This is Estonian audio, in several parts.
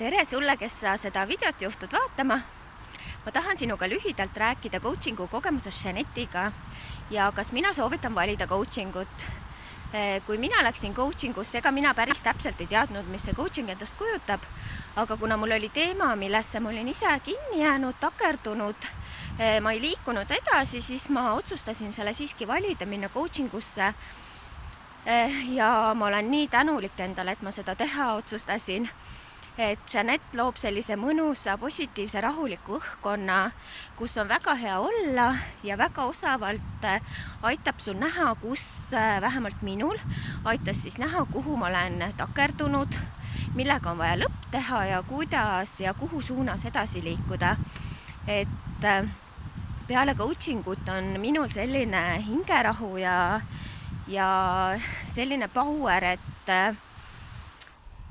tere sulle, kes sa seda videot juhtud vaatama. ma tahan sinuga lühidalt rääkida coaching'u kogemusest Janetiga ja kas mina soovitan valida coaching ut. kui mina läksin coaching usse, ega mina päris täpselt ei teadnud, mis see coaching endast kujutab, aga kuna mul oli teema, millesse ma olin ise kinni jäänud, takerdunud, ma ei liikunud edasi, siis ma otsustasin selle siiski valida, minna coaching usse. ja ma olen nii tänulik endale, et ma seda teha otsustasin et Jeanette loob sellise mõnusa, positiivse, rahuliku õhkkonna, kus on väga hea olla ja väga osavalt äh, aitab sul näha, kus äh, vähemalt minul aitas siis näha, kuhu ma olen takerdunud, millega on vaja lõpp teha ja kuidas ja kuhu suunas edasi liikuda. et äh, peale coaching ut on minul selline hingerahu ja, ja selline power, et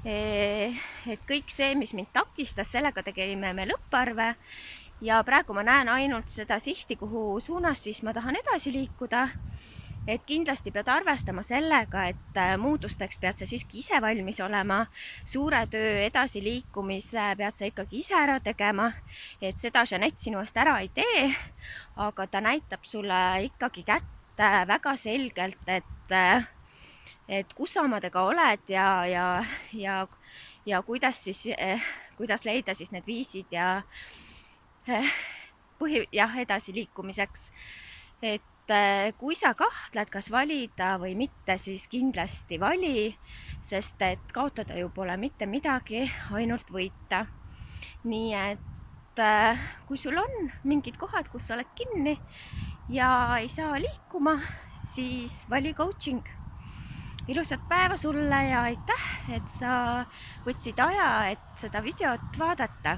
et kõik see, mis mind takistas, sellega tegime me lõpparve ja praegu ma näen ainult seda sihti, kuhu suunas siis ma tahan edasi liikuda. et kindlasti pead arvestama sellega, et äh, muutusteks pead sa siiski ise valmis olema. suure töö edasiliikumise pead sa ikkagi ise ära tegema, et seda Jeanette sinu eest ära ei tee, aga ta näitab sulle ikkagi kätte väga selgelt, et äh, et kus sa omadega oled ja, ja, ja, ja kuidas siis eh,, kuidas leida siis need viisid ja eh, põhi, jah, edasiliikumiseks. et eh, kui sa kahtled, kas valida või mitte, siis kindlasti vali, sest et kaotada ju pole mitte midagi, ainult võita. nii et kui sul on mingid kohad, kus sa oled kinni ja ei saa liikuma, siis vali coaching ilusat päeva sulle ja aitäh, et sa võtsid aja, et seda videot vaadata